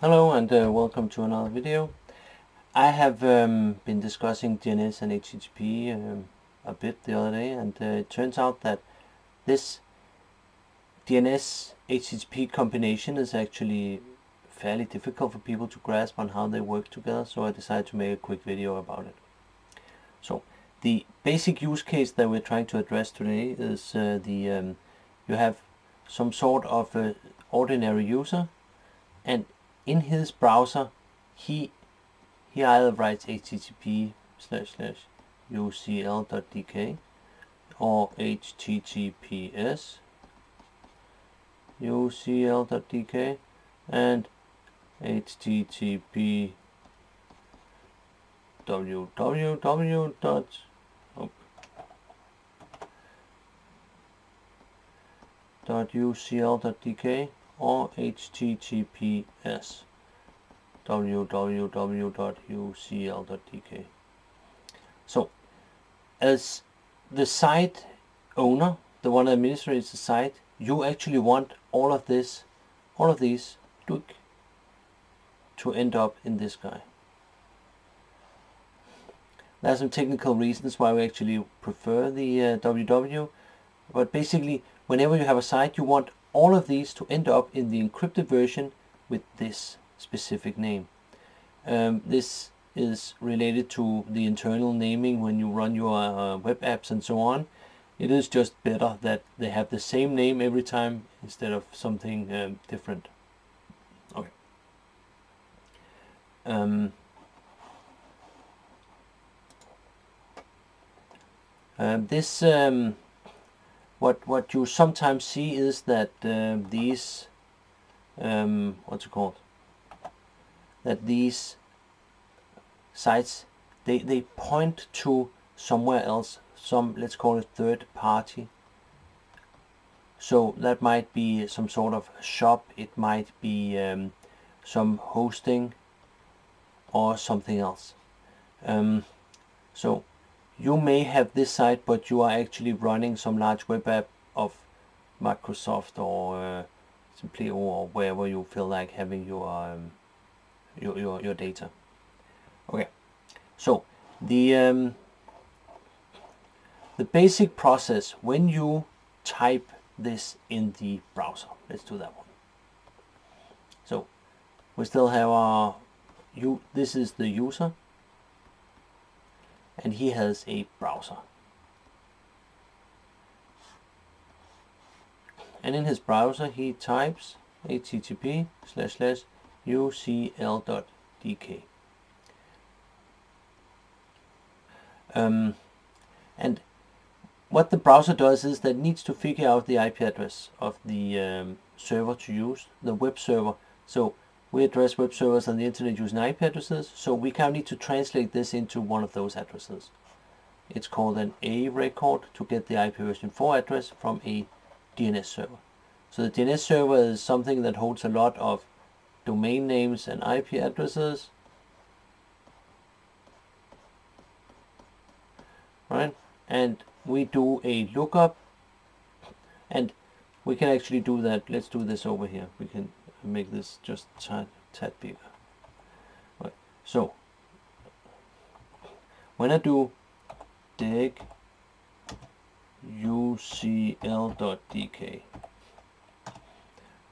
Hello and uh, welcome to another video. I have um, been discussing DNS and HTTP um, a bit the other day and uh, it turns out that this DNS HTTP combination is actually fairly difficult for people to grasp on how they work together so I decided to make a quick video about it. So the basic use case that we're trying to address today is uh, the um, you have some sort of uh, ordinary user and in his browser he he either writes http slash slash ucl.dk or https ucl.dk and http www. dot Oh, .ucl.dk or https www.ucl.dk. So, as the site owner, the one that administrates the site, you actually want all of this, all of these, to end up in this guy. There are some technical reasons why we actually prefer the uh, WW, but basically, whenever you have a site, you want all of these to end up in the encrypted version with this specific name. Um, this is related to the internal naming when you run your uh, web apps and so on. It is just better that they have the same name every time instead of something um, different. Okay. Um, uh, this um, what what you sometimes see is that uh, these um, what's it called? That these sites they they point to somewhere else some let's call it third party. So that might be some sort of shop it might be um, some hosting or something else. Um, so you may have this site but you are actually running some large web app of Microsoft or uh, simply or wherever you feel like having your um, your, your, your data. Okay. So the um, the basic process when you type this in the browser. Let's do that one. So we still have our you this is the user and he has a browser. And in his browser he types http slash slash ucl.dk. Um, and what the browser does is that it needs to figure out the IP address of the um, server to use, the web server. So we address web servers on the internet using IP addresses, so we kind of need to translate this into one of those addresses. It's called an A record to get the IP version 4 address from a DNS server. So the DNS server is something that holds a lot of domain names and IP addresses. Right? And we do a lookup and we can actually do that. Let's do this over here. We can make this just tad, tad bigger. Right. So when I do dig ucl.dk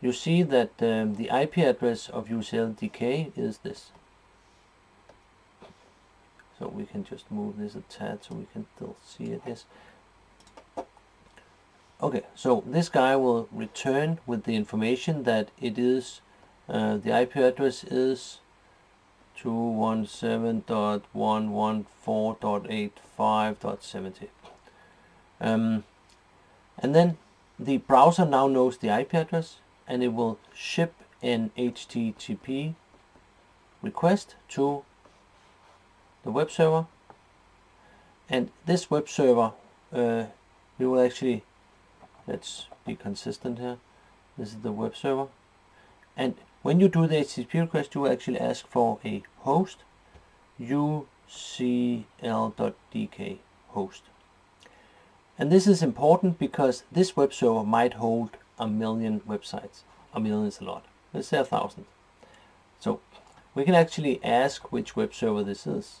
you see that um, the IP address of ucl.dk is this. So we can just move this a tad so we can still see it. Yes. Okay, so this guy will return with the information that it is, uh, the IP address is 217.114.85.70. Um, and then the browser now knows the IP address and it will ship an HTTP request to the web server and this web server uh, we will actually let's be consistent here. This is the web server. And when you do the HTTP request you actually ask for a host ucl.dk host. And this is important because this web server might hold a million websites. A million is a lot. Let's say a thousand. So we can actually ask which web server this is.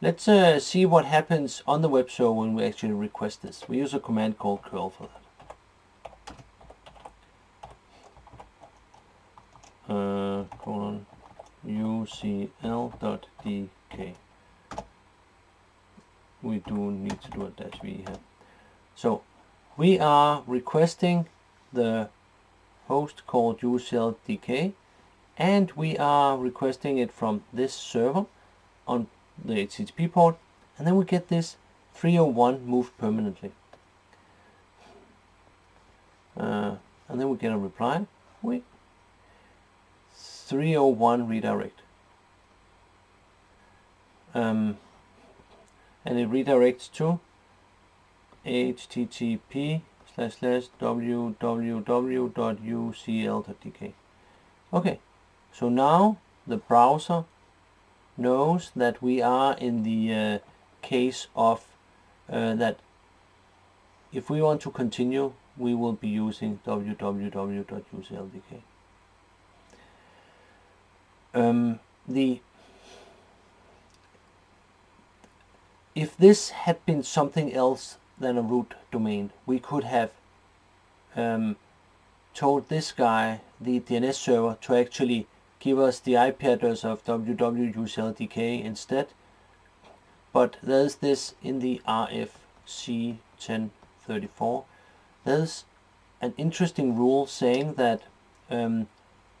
let's uh, see what happens on the web server when we actually request this we use a command called curl for that uh, colon ucl.dk. We do need to do a dash v here. So we are requesting the host called ucl.dk and we are requesting it from this server on the HTTP port and then we get this 301 moved permanently. Uh, and then we get a reply. We 301 redirect. Um, and it redirects to http slash slash www.ucl.dk. Okay, so now the browser knows that we are in the uh, case of uh, that if we want to continue we will be using www.ucl.dk um, the if this had been something else than a root domain, we could have um, told this guy, the DNS server, to actually give us the IP address of www.ucl.dk instead. But there's this in the RFC 1034. There's an interesting rule saying that um,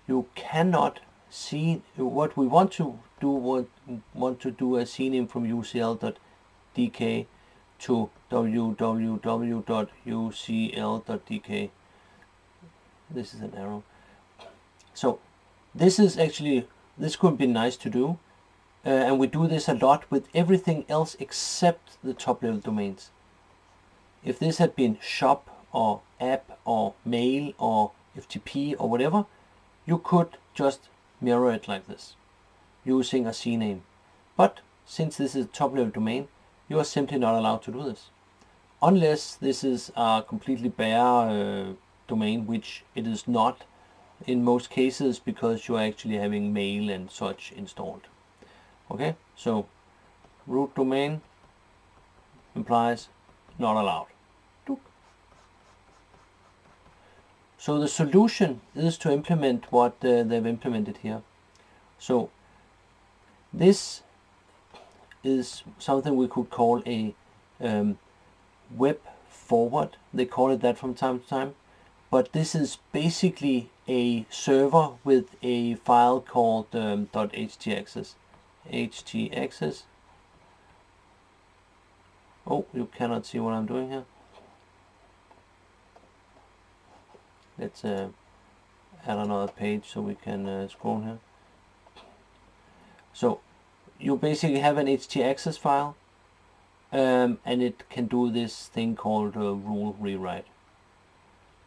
you cannot see what we want to do want, want to do a CNAME from ucl.dk to www.ucl.dk this is an arrow so this is actually this could be nice to do uh, and we do this a lot with everything else except the top level domains if this had been shop or app or mail or FTP or whatever you could just mirror it like this using a CNAME. But since this is a top level domain, you are simply not allowed to do this. Unless this is a completely bare uh, domain, which it is not in most cases because you're actually having mail and such installed. Okay, so root domain implies not allowed. So the solution is to implement what uh, they've implemented here. So this is something we could call a um, web forward. They call it that from time to time. But this is basically a server with a file called um, .htaccess. Oh, you cannot see what I'm doing here. let's uh, add another page so we can uh, scroll here so you basically have an htaccess file um, and it can do this thing called a rule rewrite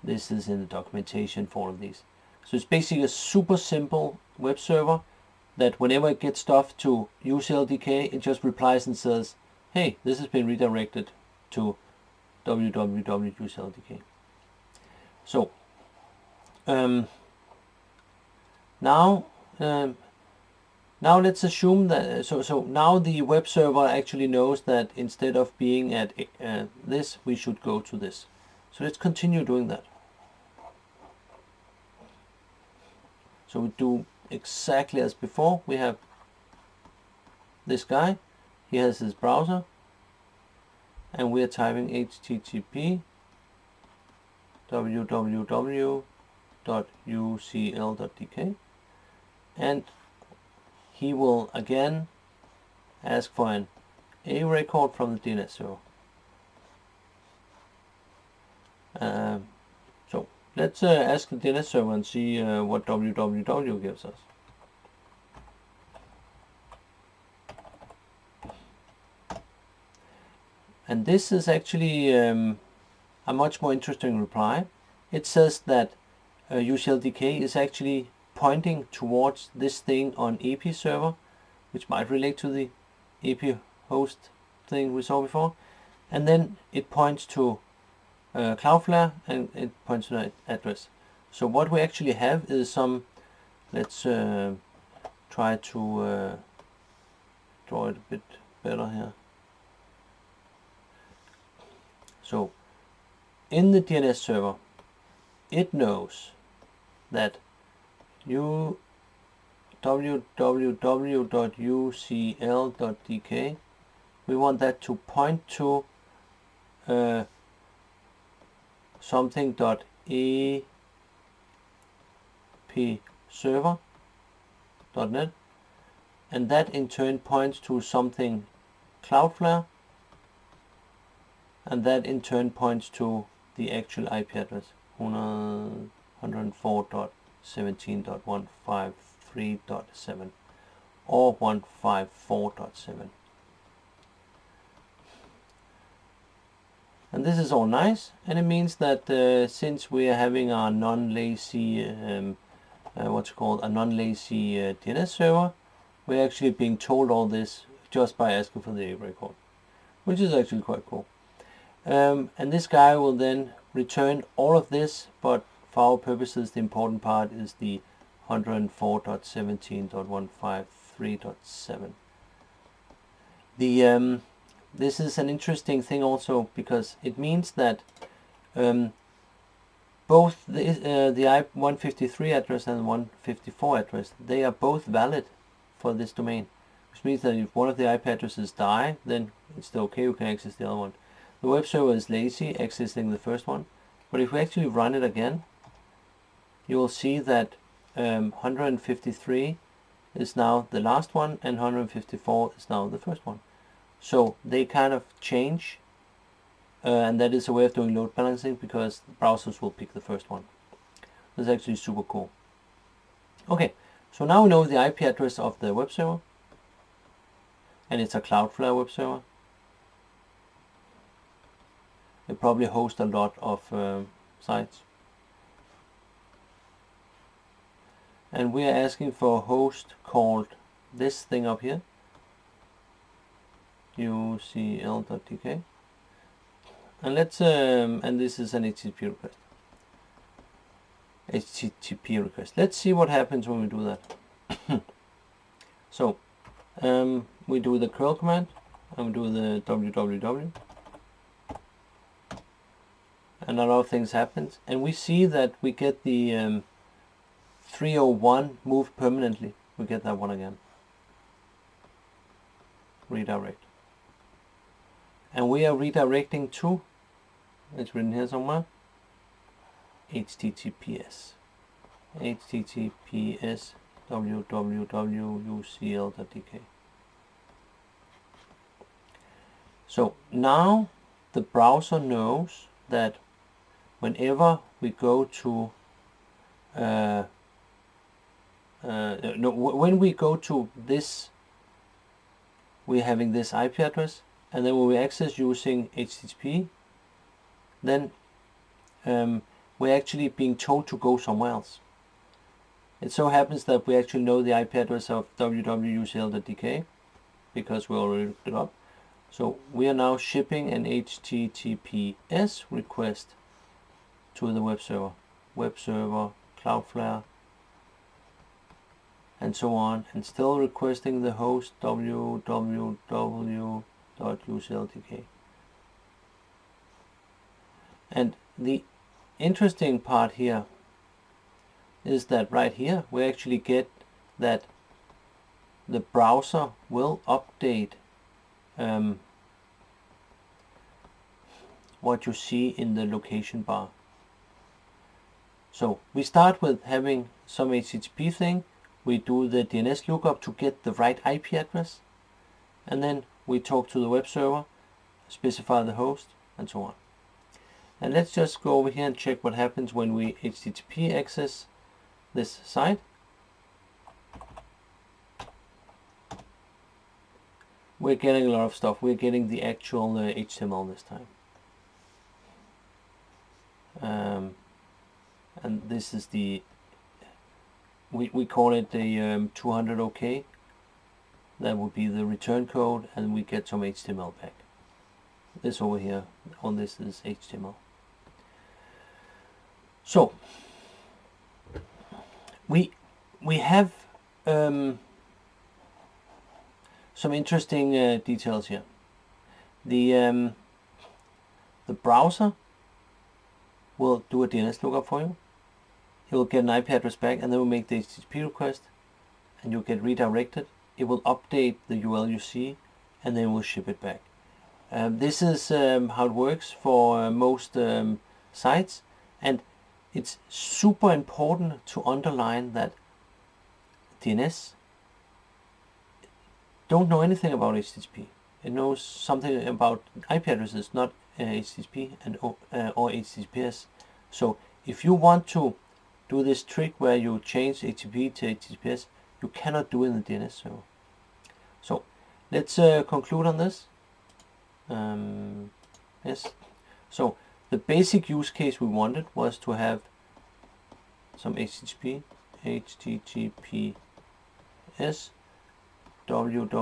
this is in the documentation for all of these so it's basically a super simple web server that whenever it gets stuff to UCLDK it just replies and says hey this has been redirected to www.ucldk so um, now, um, now let's assume that, so, so now the web server actually knows that instead of being at uh, this, we should go to this. So let's continue doing that. So we do exactly as before. We have this guy. He has his browser. And we are typing http www.ucl.dk and he will again ask for an A record from the DNS server. Um, let's uh, ask the DNS server and see uh, what www gives us. And this is actually um, a much more interesting reply. It says that uh, UCLDK is actually pointing towards this thing on EP server, which might relate to the EP host thing we saw before. And then it points to uh, Cloudflare and it points to that address. So what we actually have is some, let's uh, try to uh, draw it a bit better here. So in the DNS server, it knows that you www.ucl.dk we want that to point to uh, something.ep server.net and that in turn points to something Cloudflare and that in turn points to the actual IP address 104.17.153.7 or 154.7 and this is all nice. And it means that uh, since we are having our non-lazy um, uh, what's called? A non-lazy uh, DNS server we're actually being told all this just by asking for the A record which is actually quite cool. Um, and this guy will then return all of this, but for our purposes the important part is the 104.17.153.7. The um, this is an interesting thing also because it means that um, both the, uh, the I-153 address and 154 address, they are both valid for this domain. Which means that if one of the IP addresses die, then it's still okay, you can access the other one. The web server is lazy, accessing the first one. But if we actually run it again, you will see that um, 153 is now the last one and 154 is now the first one. So they kind of change uh, and that is a way of doing load balancing because browsers will pick the first one. That's actually super cool. Okay, so now we know the IP address of the web server and it's a Cloudflare web server. They probably host a lot of um, sites. And we are asking for a host called this thing up here, ucl.dk. And let's, um, and this is an HTTP request. HTTP request. Let's see what happens when we do that. so, um, we do the curl command, and we do the www and a lot of things happens and we see that we get the um, 301 moved permanently we get that one again redirect and we are redirecting to it's written here somewhere https https www.ucl.dk so now the browser knows that whenever we go to uh, uh, no, when we go to this we're having this IP address and then when we access using HTTP then um, we're actually being told to go somewhere else. It so happens that we actually know the IP address of www.ucl.dk because we already looked it up. So we are now shipping an HTTPS request to the web server, web server, Cloudflare, and so on, and still requesting the host www.ucl.dk. And the interesting part here is that right here we actually get that the browser will update um, what you see in the location bar. So we start with having some HTTP thing, we do the DNS lookup to get the right IP address, and then we talk to the web server, specify the host, and so on. And let's just go over here and check what happens when we HTTP access this site. We're getting a lot of stuff. We're getting the actual uh, HTML this time. Um, and this is the we, we call it the um, 200 OK that would be the return code and we get some HTML back. This over here on this is HTML so we we have um, some interesting uh, details here. The um, the browser will do a DNS lookup for you. It will get an IP address back and then we'll make the HTTP request and you'll get redirected. It will update the URL you see and then we'll ship it back. Um, this is um, how it works for uh, most um, sites and it's super important to underline that DNS don't know anything about HTTP. It knows something about IP addresses, not uh, HTTP and uh, or HTTPS. So if you want to do this trick where you change HTTP to HTTPS, you cannot do in the DNS server. So let's uh, conclude on this. Um, yes. So the basic use case we wanted was to have some HTTP, HTTPS, www.ucl.dk,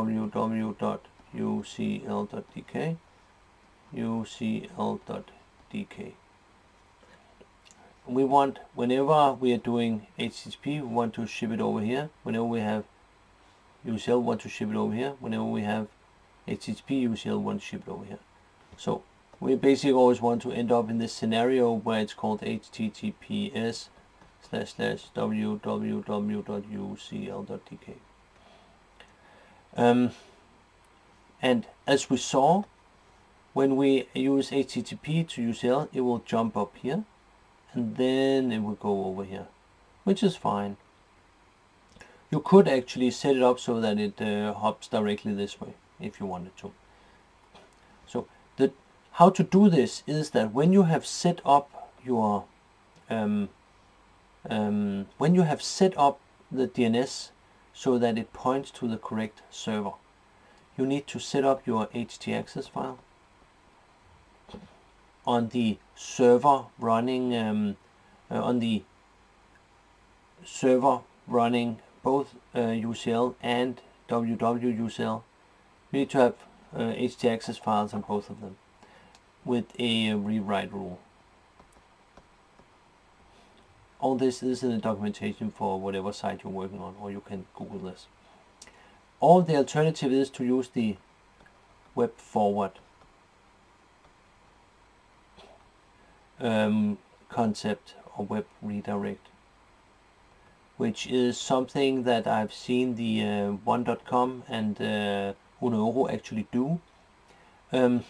ucl.dk we want whenever we are doing HTTP we want to ship it over here. Whenever we have UCL we want to ship it over here. Whenever we have HTTP UCL we want to ship it over here. So we basically always want to end up in this scenario where it's called https slash slash www.ucl.dk um, and as we saw when we use HTTP to UCL it will jump up here and then it will go over here which is fine. You could actually set it up so that it uh, hops directly this way if you wanted to. So the how to do this is that when you have set up your um, um, when you have set up the DNS so that it points to the correct server you need to set up your htaccess file on the server running um, uh, on the server running both uh, UCL and www.ucl. You need to have uh, htaccess files on both of them with a rewrite rule. All this is in the documentation for whatever site you're working on or you can Google this. All the alternative is to use the web forward um, concept or web redirect which is something that I've seen the uh, one.com and uh, actually do. Um,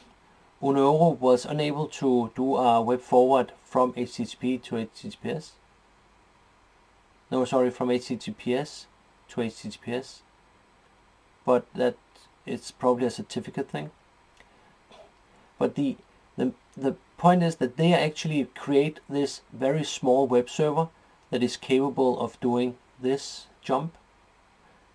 was unable to do a web forward from HTTP to HTTPS. No, sorry, from HTTPS to HTTPS. But that it's probably a certificate thing. But the the the point is that they actually create this very small web server that is capable of doing this jump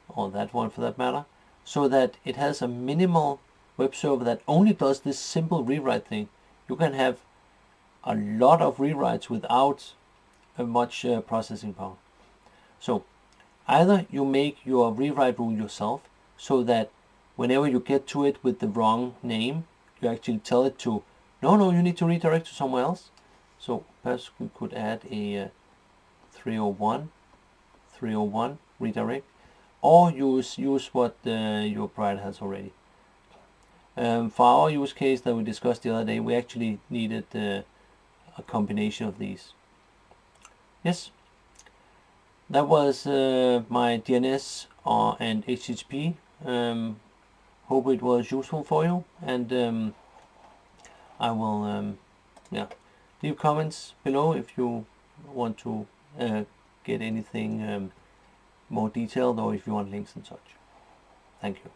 or that one for that matter so that it has a minimal web server that only does this simple rewrite thing. You can have a lot of rewrites without much uh, processing power. So either you make your rewrite rule yourself so that whenever you get to it with the wrong name you actually tell it to no, no, you need to redirect to somewhere else. So perhaps we could add a uh, 301, 301 redirect, or use use what uh, your provider has already. Um, for our use case that we discussed the other day, we actually needed uh, a combination of these. Yes, that was uh, my DNS uh, and HTTP. Um, hope it was useful for you and. Um, I will um, yeah leave comments below if you want to uh, get anything um, more detailed or if you want links and such. Thank you.